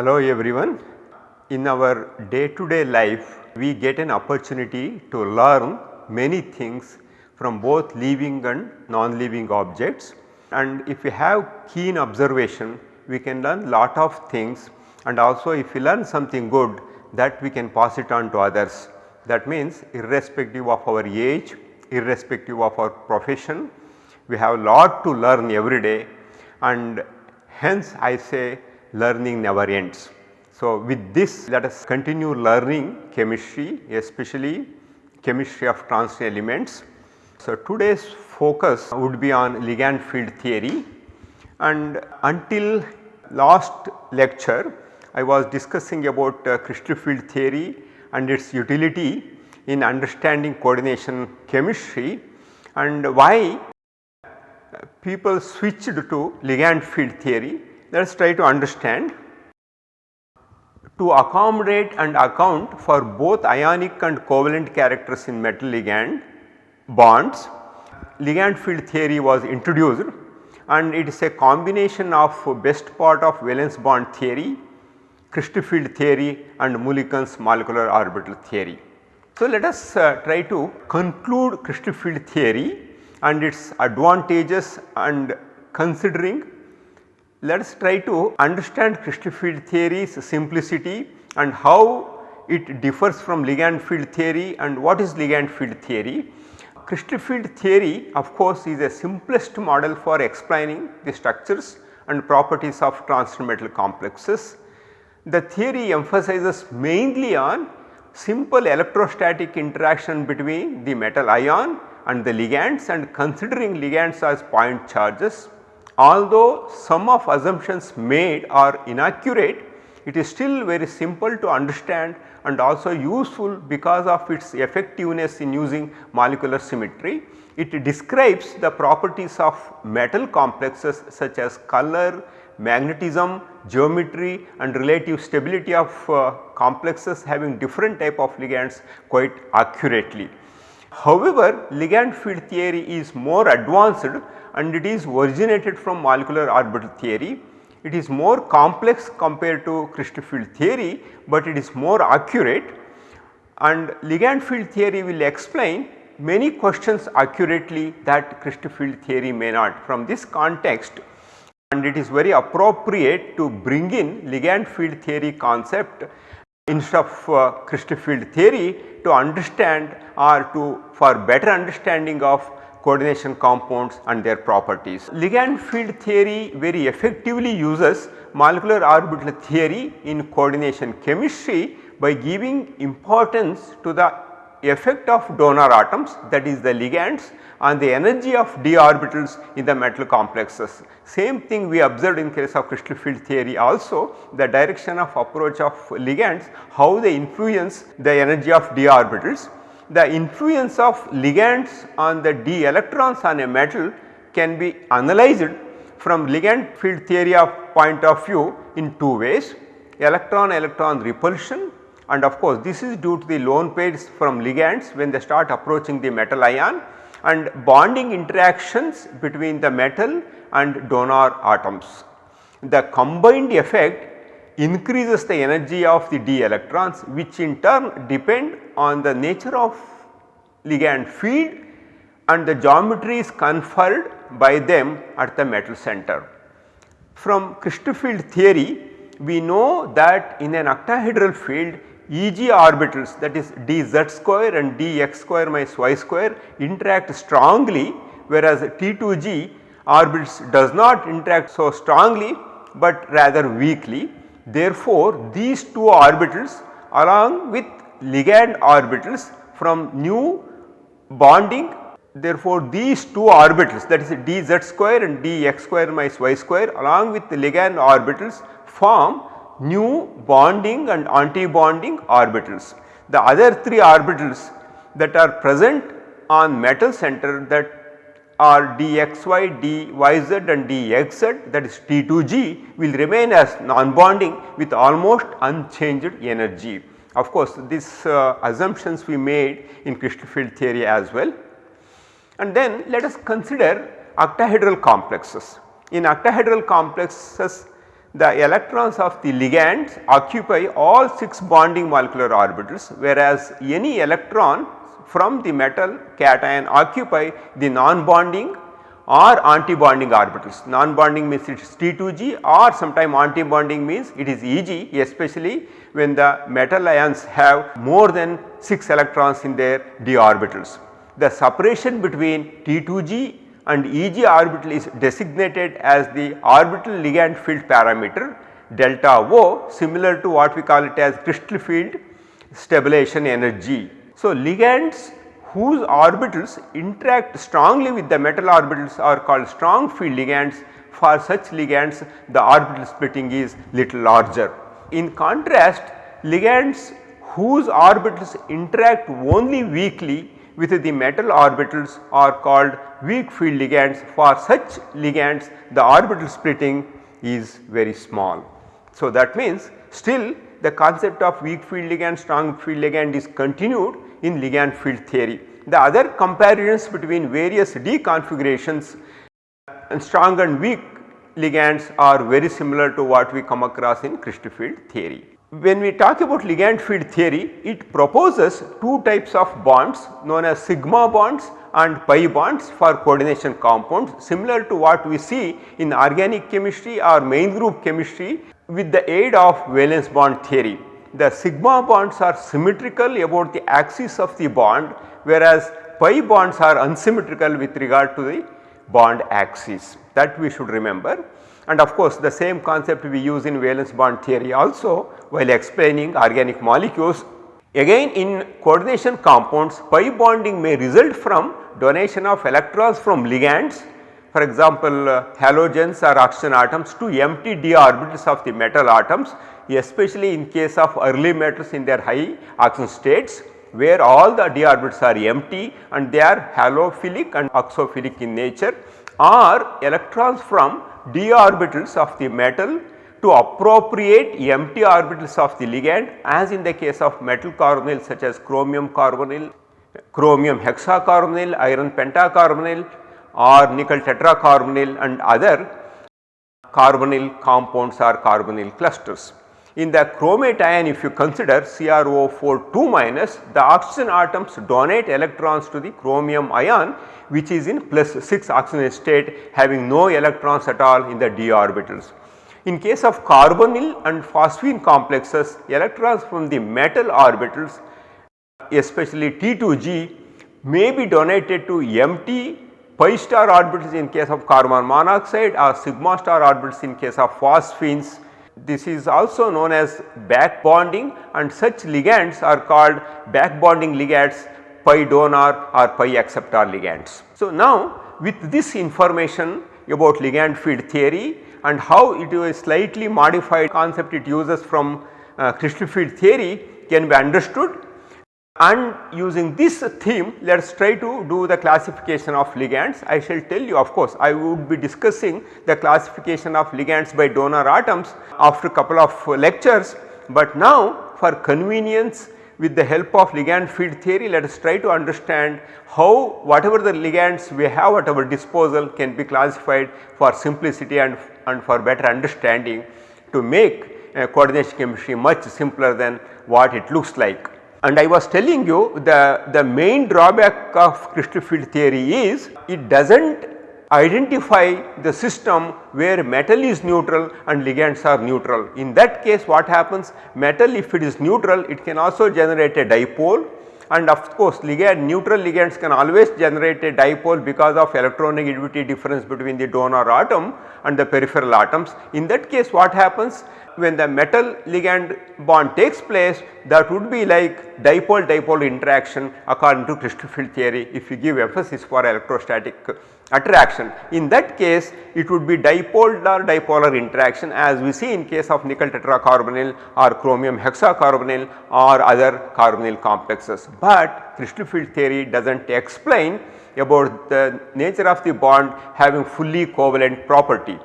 Hello everyone. In our day to day life we get an opportunity to learn many things from both living and non-living objects and if we have keen observation we can learn lot of things and also if we learn something good that we can pass it on to others. That means irrespective of our age, irrespective of our profession we have lot to learn every day and hence I say learning never ends. So, with this let us continue learning chemistry especially chemistry of transition elements. So, today's focus would be on ligand field theory and until last lecture I was discussing about uh, crystal field theory and its utility in understanding coordination chemistry and why people switched to ligand field theory. Let us try to understand. To accommodate and account for both ionic and covalent characters in metal ligand bonds, ligand field theory was introduced and it is a combination of best part of valence bond theory, crystal field theory and Mulliken's molecular orbital theory. So, let us uh, try to conclude crystal field theory and its advantages and considering let us try to understand crystal field theory's simplicity and how it differs from ligand field theory and what is ligand field theory. Crystal field theory of course is a simplest model for explaining the structures and properties of transition metal complexes. The theory emphasizes mainly on simple electrostatic interaction between the metal ion and the ligands and considering ligands as point charges Although some of assumptions made are inaccurate, it is still very simple to understand and also useful because of its effectiveness in using molecular symmetry. It describes the properties of metal complexes such as color, magnetism, geometry and relative stability of uh, complexes having different type of ligands quite accurately. However, ligand field theory is more advanced and it is originated from molecular orbital theory. It is more complex compared to crystal field theory, but it is more accurate and ligand field theory will explain many questions accurately that crystal field theory may not. From this context and it is very appropriate to bring in ligand field theory concept instead of uh, crystal field theory to understand or to for better understanding of coordination compounds and their properties. Ligand field theory very effectively uses molecular orbital theory in coordination chemistry by giving importance to the effect of donor atoms that is the ligands on the energy of d orbitals in the metal complexes. Same thing we observed in case of crystal field theory also the direction of approach of ligands how they influence the energy of d orbitals the influence of ligands on the d electrons on a metal can be analyzed from ligand field theory of point of view in two ways electron electron repulsion and of course this is due to the lone pairs from ligands when they start approaching the metal ion and bonding interactions between the metal and donor atoms. The combined effect increases the energy of the d electrons which in turn depend on the nature of ligand field and the geometry is conferred by them at the metal center. From crystal field theory we know that in an octahedral field Eg orbitals that is dz square and dx square minus y square interact strongly whereas T2g orbitals does not interact so strongly but rather weakly Therefore, these two orbitals along with ligand orbitals from new bonding therefore, these two orbitals that is dz square and dx square minus y square along with the ligand orbitals form new bonding and anti-bonding orbitals. The other three orbitals that are present on metal center that or dxy, dyz and dxz that is T2g will remain as non-bonding with almost unchanged energy. Of course, these uh, assumptions we made in crystal field theory as well. And then let us consider octahedral complexes. In octahedral complexes the electrons of the ligands occupy all 6 bonding molecular orbitals whereas any electron from the metal cation occupy the non-bonding or anti-bonding orbitals. Non-bonding means it is T2G or sometime anti-bonding means it is EG especially when the metal ions have more than 6 electrons in their d orbitals. The separation between T2G and EG orbital is designated as the orbital ligand field parameter delta O similar to what we call it as crystal field stabilization energy. So, ligands whose orbitals interact strongly with the metal orbitals are called strong field ligands. For such ligands the orbital splitting is little larger. In contrast ligands whose orbitals interact only weakly with the metal orbitals are called weak field ligands. For such ligands the orbital splitting is very small. So, that means still the concept of weak field ligand strong field ligand is continued in ligand field theory. The other comparisons between various D configurations and strong and weak ligands are very similar to what we come across in crystal field theory. When we talk about ligand field theory, it proposes two types of bonds known as sigma bonds and pi bonds for coordination compounds similar to what we see in organic chemistry or main group chemistry with the aid of valence bond theory. The sigma bonds are symmetrical about the axis of the bond whereas pi bonds are unsymmetrical with regard to the bond axis that we should remember. And of course, the same concept we use in valence bond theory also while explaining organic molecules. Again in coordination compounds pi bonding may result from donation of electrons from ligands for example uh, halogens or oxidation atoms to empty d orbitals of the metal atoms especially in case of early metals in their high oxygen states where all the d orbitals are empty and they are halophilic and oxophilic in nature or electrons from d orbitals of the metal to appropriate empty orbitals of the ligand as in the case of metal carbonyl such as chromium carbonyl, chromium hexacarbonyl, iron pentacarbonyl or nickel tetracarbonyl and other carbonyl compounds or carbonyl clusters. In the chromate ion if you consider CrO4 2 minus the oxidation atoms donate electrons to the chromium ion which is in plus 6 oxygen state having no electrons at all in the d orbitals. In case of carbonyl and phosphine complexes electrons from the metal orbitals especially T2G may be donated to empty pi star orbitals in case of carbon monoxide or sigma star orbitals in case of phosphines this is also known as back bonding and such ligands are called back bonding ligands pi donor or pi acceptor ligands. So, now with this information about ligand field theory and how it is a slightly modified concept it uses from uh, crystal field theory can be understood and using this theme let us try to do the classification of ligands. I shall tell you of course I would be discussing the classification of ligands by donor atoms after a couple of lectures, but now for convenience with the help of ligand field theory let us try to understand how whatever the ligands we have at our disposal can be classified for simplicity and, and for better understanding to make uh, coordination chemistry much simpler than what it looks like. And I was telling you the, the main drawback of crystal field theory is it does not identify the system where metal is neutral and ligands are neutral. In that case what happens metal if it is neutral it can also generate a dipole and of course ligand neutral ligands can always generate a dipole because of electronegativity difference between the donor atom and the peripheral atoms. In that case what happens when the metal ligand bond takes place that would be like dipole dipole interaction according to crystal field theory if you give emphasis for electrostatic attraction. In that case it would be dipolar dipolar interaction as we see in case of nickel tetracarbonyl or chromium hexacarbonyl or other carbonyl complexes. But crystal field theory does not explain about the nature of the bond having fully covalent property.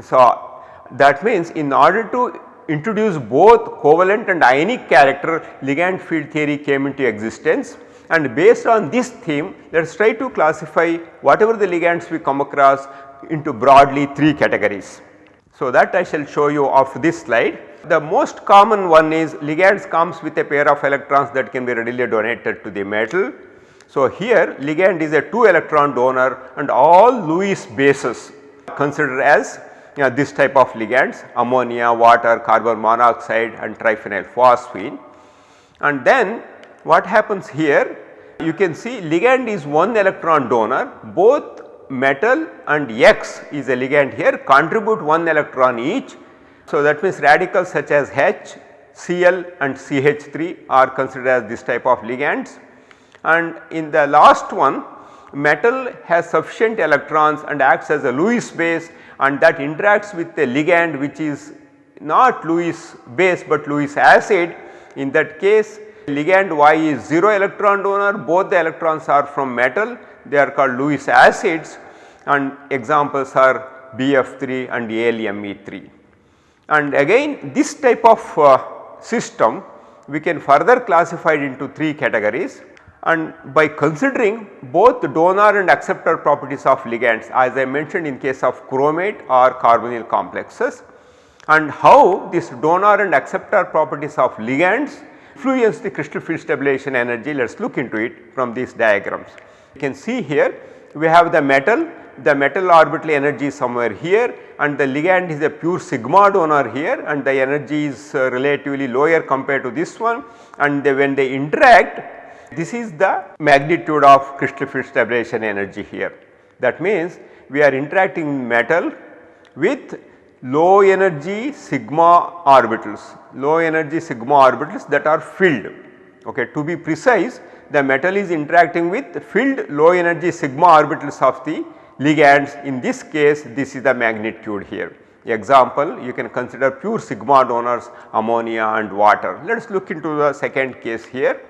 So, that means in order to introduce both covalent and ionic character ligand field theory came into existence and based on this theme let us try to classify whatever the ligands we come across into broadly 3 categories. So, that I shall show you of this slide. The most common one is ligands comes with a pair of electrons that can be readily donated to the metal. So, here ligand is a 2 electron donor and all Lewis bases considered as know, this type of ligands ammonia, water, carbon monoxide and triphenyl phosphine. And then what happens here you can see ligand is 1 electron donor both metal and X is a ligand here contribute 1 electron each. So, that means radicals such as H, Cl and CH3 are considered as this type of ligands and in the last one metal has sufficient electrons and acts as a Lewis base and that interacts with a ligand which is not Lewis base but Lewis acid. In that case ligand Y is 0 electron donor both the electrons are from metal they are called Lewis acids and examples are BF3 and AlMe3. And again this type of uh, system we can further classify it into 3 categories and by considering both donor and acceptor properties of ligands as I mentioned in case of chromate or carbonyl complexes and how this donor and acceptor properties of ligands influence the crystal field stabilization energy let us look into it from these diagrams. You can see here we have the metal the metal orbital energy is somewhere here and the ligand is a pure sigma donor here and the energy is uh, relatively lower compared to this one and they, when they interact this is the magnitude of crystal field stabilization energy here. That means we are interacting metal with low energy sigma orbitals, low energy sigma orbitals that are filled. Okay. To be precise the metal is interacting with filled low energy sigma orbitals of the ligands in this case this is the magnitude here. Example you can consider pure sigma donors ammonia and water. Let us look into the second case here.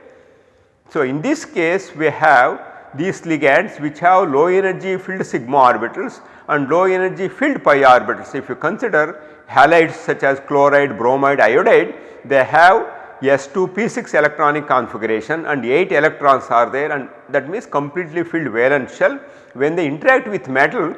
So, in this case we have these ligands which have low energy filled sigma orbitals and low energy filled pi orbitals. If you consider halides such as chloride, bromide, iodide they have S2P6 electronic configuration and 8 electrons are there and that means completely filled valence shell. When they interact with metal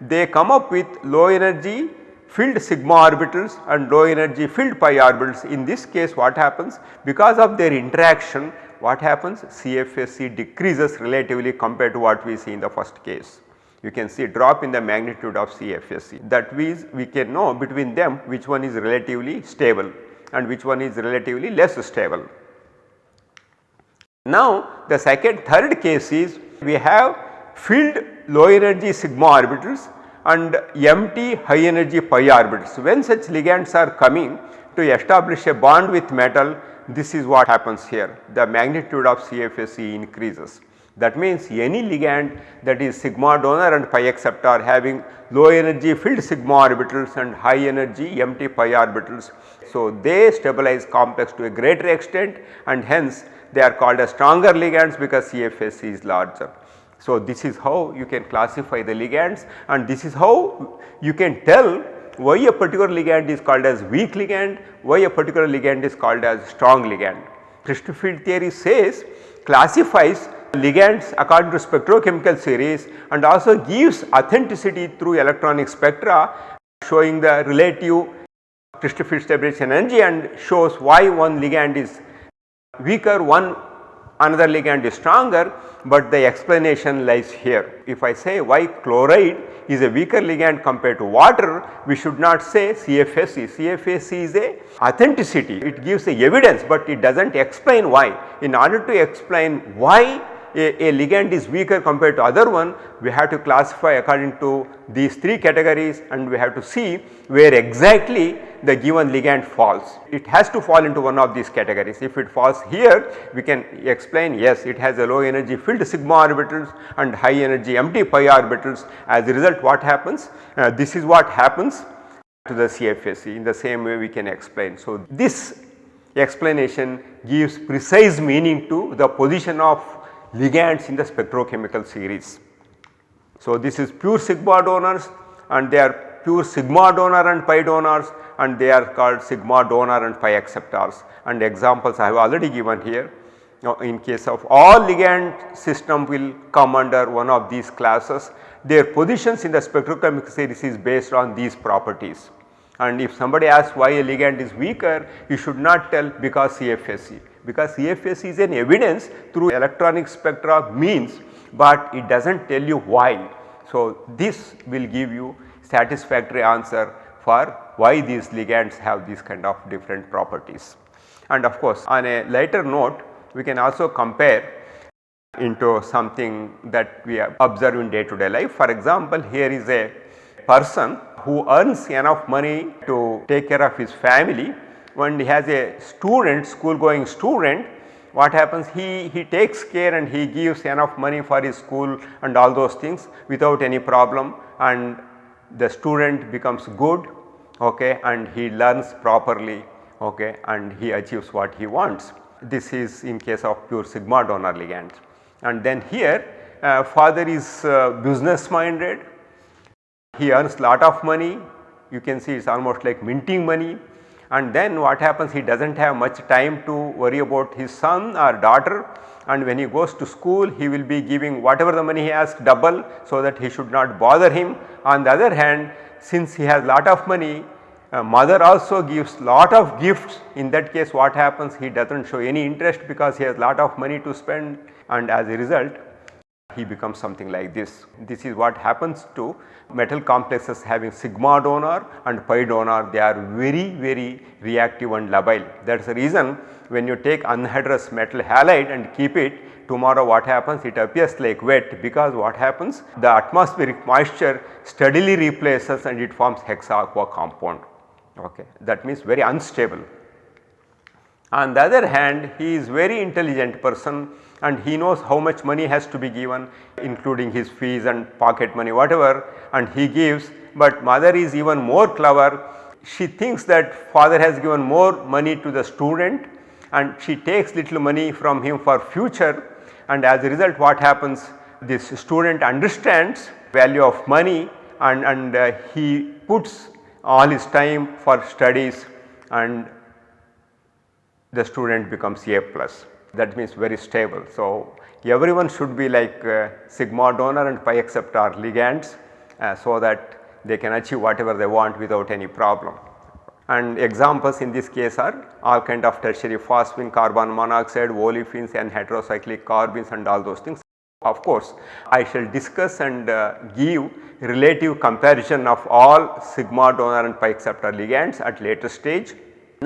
they come up with low energy filled sigma orbitals and low energy filled pi orbitals. In this case what happens because of their interaction what happens CFSE decreases relatively compared to what we see in the first case. You can see drop in the magnitude of CFSE that means we can know between them which one is relatively stable and which one is relatively less stable. Now the second third case is we have filled low energy sigma orbitals and empty high energy pi orbitals. When such ligands are coming to establish a bond with metal this is what happens here the magnitude of CFSE increases. That means any ligand that is sigma donor and pi acceptor having low energy filled sigma orbitals and high energy empty pi orbitals. So, they stabilize complex to a greater extent and hence they are called as stronger ligands because CFSE is larger. So, this is how you can classify the ligands and this is how you can tell why a particular ligand is called as weak ligand, why a particular ligand is called as strong ligand. Crystal field theory says classifies ligands according to spectrochemical series and also gives authenticity through electronic spectra showing the relative crystal field stabilization energy and shows why one ligand is weaker, one another ligand is stronger, but the explanation lies here. If I say why chloride is a weaker ligand compared to water, we should not say CFSE. CFSE is a authenticity, it gives a evidence, but it does not explain why. In order to explain why a, a, ligand is weaker compared to other one, we have to classify according to these 3 categories and we have to see where exactly the given ligand falls. It has to fall into one of these categories. If it falls here, we can explain yes it has a low energy filled sigma orbitals and high energy empty pi orbitals. As a result what happens? Uh, this is what happens to the CFSE in the same way we can explain. So, this explanation gives precise meaning to the position of ligands in the spectrochemical series. So, this is pure sigma donors and they are pure sigma donor and pi donors and they are called sigma donor and pi acceptors and examples I have already given here. Now, in case of all ligand system will come under one of these classes their positions in the spectrochemical series is based on these properties. and if somebody asks why a ligand is weaker you should not tell because CFSE because CFSE is an evidence through electronic spectra means but it does not tell you why. So, this will give you satisfactory answer for why these ligands have these kind of different properties. And of course, on a lighter note we can also compare into something that we observe in day to day life. For example, here is a person who earns enough money to take care of his family when he has a student school going student what happens he, he takes care and he gives enough money for his school and all those things without any problem and the student becomes good okay, and he learns properly okay, and he achieves what he wants. This is in case of pure sigma donor ligands. And then here uh, father is uh, business minded, he earns lot of money, you can see it is almost like minting money and then what happens? He does not have much time to worry about his son or daughter. And when he goes to school he will be giving whatever the money he has double so that he should not bother him. On the other hand since he has lot of money uh, mother also gives lot of gifts. In that case what happens? He does not show any interest because he has lot of money to spend. And as a result he becomes something like this. This is what happens to metal complexes having sigma donor and pi donor they are very very reactive and labile. That is the reason when you take anhydrous metal halide and keep it tomorrow what happens it appears like wet because what happens the atmospheric moisture steadily replaces and it forms hexa aqua compound okay that means very unstable. On the other hand he is very intelligent person and he knows how much money has to be given including his fees and pocket money whatever and he gives. But mother is even more clever. She thinks that father has given more money to the student and she takes little money from him for future. And as a result what happens? This student understands value of money and, and uh, he puts all his time for studies and the student becomes A plus that means very stable. So, everyone should be like uh, sigma donor and pi acceptor ligands uh, so that they can achieve whatever they want without any problem. And examples in this case are all kind of tertiary phosphine, carbon monoxide, olefins and heterocyclic carbenes and all those things. Of course, I shall discuss and uh, give relative comparison of all sigma donor and pi acceptor ligands at later stage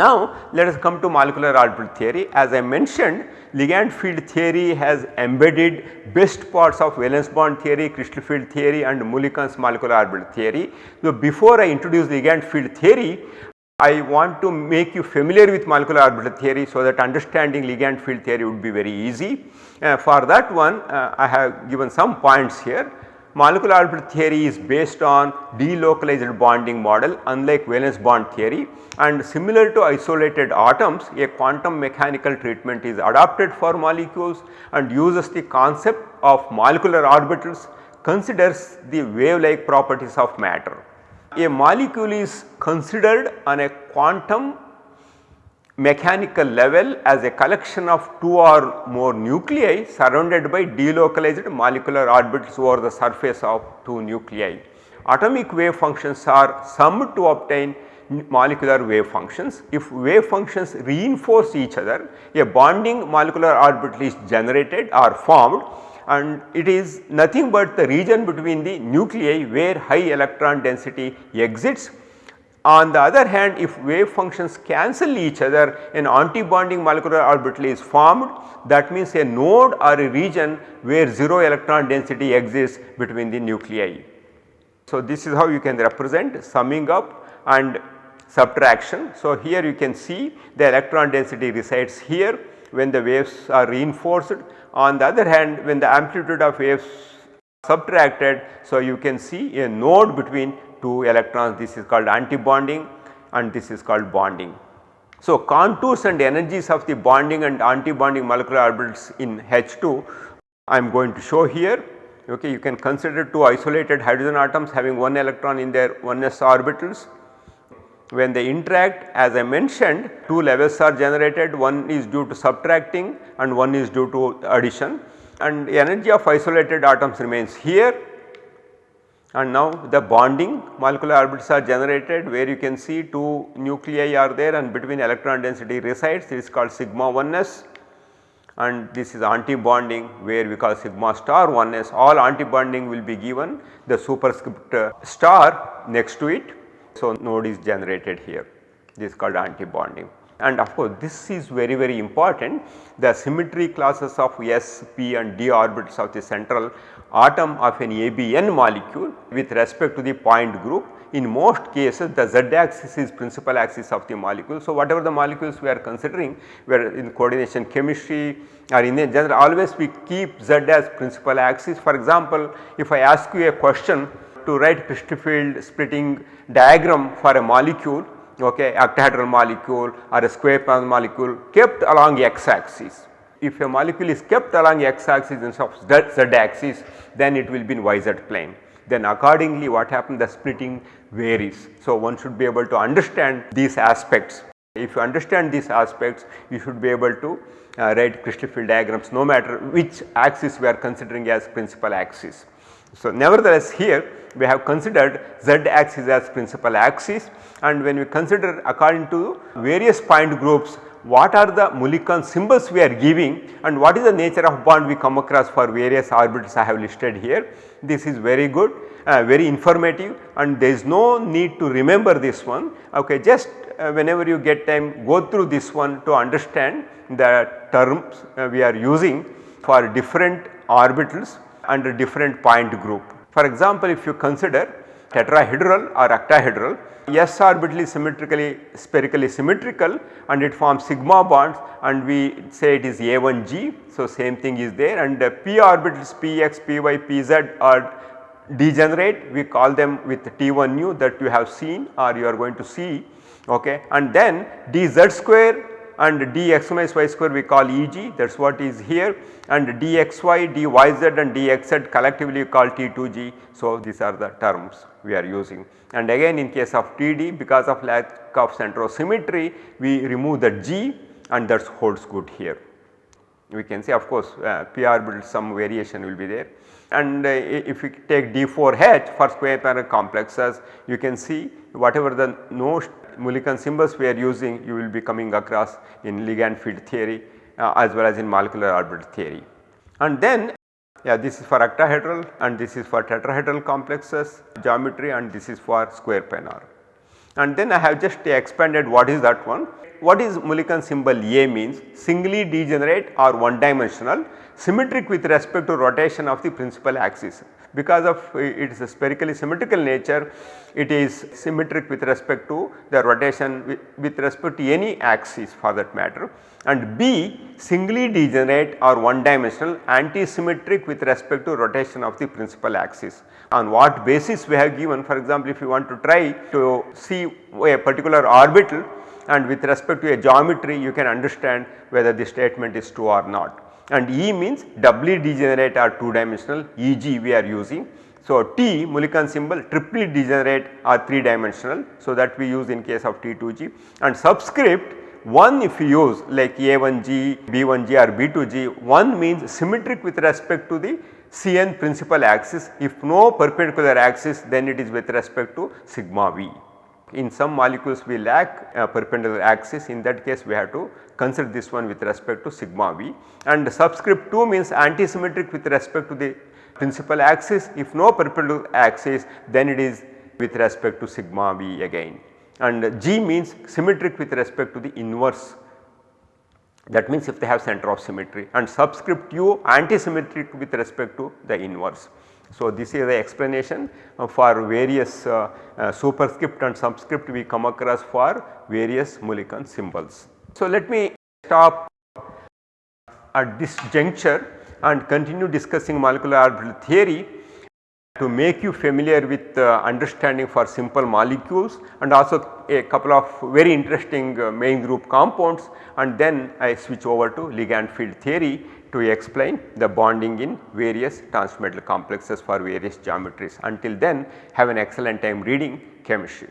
now let us come to molecular orbital theory. As I mentioned ligand field theory has embedded best parts of valence bond theory, crystal field theory and Mulliken's molecular orbital theory. So before I introduce ligand field theory, I want to make you familiar with molecular orbital theory so that understanding ligand field theory would be very easy. Uh, for that one uh, I have given some points here molecular orbital theory is based on delocalized bonding model unlike valence bond theory and similar to isolated atoms a quantum mechanical treatment is adopted for molecules and uses the concept of molecular orbitals considers the wave like properties of matter. A molecule is considered on a quantum mechanical level as a collection of two or more nuclei surrounded by delocalized molecular orbitals over the surface of two nuclei. Atomic wave functions are summed to obtain molecular wave functions. If wave functions reinforce each other, a bonding molecular orbital is generated or formed and it is nothing but the region between the nuclei where high electron density exits on the other hand if wave functions cancel each other an antibonding molecular orbital is formed that means a node or a region where 0 electron density exists between the nuclei. So, this is how you can represent summing up and subtraction. So, here you can see the electron density resides here when the waves are reinforced. On the other hand when the amplitude of waves subtracted. So, you can see a node between two electrons this is called antibonding and this is called bonding. So, contours and energies of the bonding and antibonding molecular orbitals in H2 I am going to show here okay you can consider two isolated hydrogen atoms having one electron in their 1s orbitals. When they interact as I mentioned two levels are generated one is due to subtracting and one is due to addition and energy of isolated atoms remains here and now the bonding molecular orbitals are generated where you can see two nuclei are there and between electron density resides. It is called sigma 1s and this is anti-bonding where we call sigma star 1s all anti-bonding will be given the superscript uh, star next to it. So, node is generated here. This is called anti-bonding and of course this is very very important the symmetry classes of s, p and d orbitals of the central atom of an ABN molecule with respect to the point group. In most cases the z axis is principal axis of the molecule. So, whatever the molecules we are considering we are in coordination chemistry or in general always we keep z as principal axis. For example, if I ask you a question to write crystal field splitting diagram for a molecule okay, octahedral molecule or a square molecule kept along x axis if a molecule is kept along x axis instead of z axis then it will be in yz plane. Then accordingly what happens the splitting varies. So, one should be able to understand these aspects. If you understand these aspects you should be able to uh, write crystal field diagrams no matter which axis we are considering as principal axis. So, nevertheless here we have considered z axis as principal axis and when we consider according to various point groups what are the Mulliken symbols we are giving and what is the nature of bond we come across for various orbitals I have listed here. This is very good, uh, very informative and there is no need to remember this one. Okay, just uh, whenever you get time go through this one to understand the terms uh, we are using for different orbitals under different point group. For example, if you consider tetrahedral or octahedral S orbital is symmetrically spherically symmetrical and it forms sigma bonds and we say it is A1G. So, same thing is there and uh, p orbitals Px, Py, Pz are degenerate we call them with T1 nu that you have seen or you are going to see okay and then dz square and dx minus y square we call Eg that is what is here and dxy, dyz and dxz collectively call T2g. So, these are the terms we are using and again in case of TD because of lack of centrosymmetry we remove the G and that holds good here. We can say of course uh, p orbital some variation will be there and uh, if we take D4H for square planar complexes you can see whatever the no Mulliken symbols we are using you will be coming across in ligand field theory uh, as well as in molecular orbital theory. And then yeah, this is for octahedral and this is for tetrahedral complexes geometry and this is for square planar. And then I have just expanded what is that one. What is Mulliken symbol A means singly degenerate or one dimensional symmetric with respect to rotation of the principal axis. Because of its spherically symmetrical nature it is symmetric with respect to the rotation with, with respect to any axis for that matter and B singly degenerate or one dimensional anti-symmetric with respect to rotation of the principal axis. On what basis we have given for example, if you want to try to see a particular orbital and with respect to a geometry you can understand whether the statement is true or not. And E means doubly degenerate or 2 dimensional EG we are using. So, T Mulliken symbol triply degenerate or 3 dimensional. So, that we use in case of T2G and subscript 1 if you use like A1G, B1G or B2G 1 means symmetric with respect to the Cn principal axis if no perpendicular axis then it is with respect to sigma v. In some molecules we lack a perpendicular axis. In that case we have to consider this one with respect to sigma v. And subscript 2 means antisymmetric with respect to the principal axis. If no perpendicular axis then it is with respect to sigma v again. And G means symmetric with respect to the inverse. That means if they have center of symmetry. And subscript u antisymmetric with respect to the inverse. So, this is the explanation for various uh, uh, superscript and subscript we come across for various Mulliken symbols. So, let me stop at this juncture and continue discussing molecular orbital theory to make you familiar with uh, understanding for simple molecules and also a couple of very interesting uh, main group compounds and then I switch over to ligand field theory to explain the bonding in various transmetal complexes for various geometries. Until then have an excellent time reading chemistry.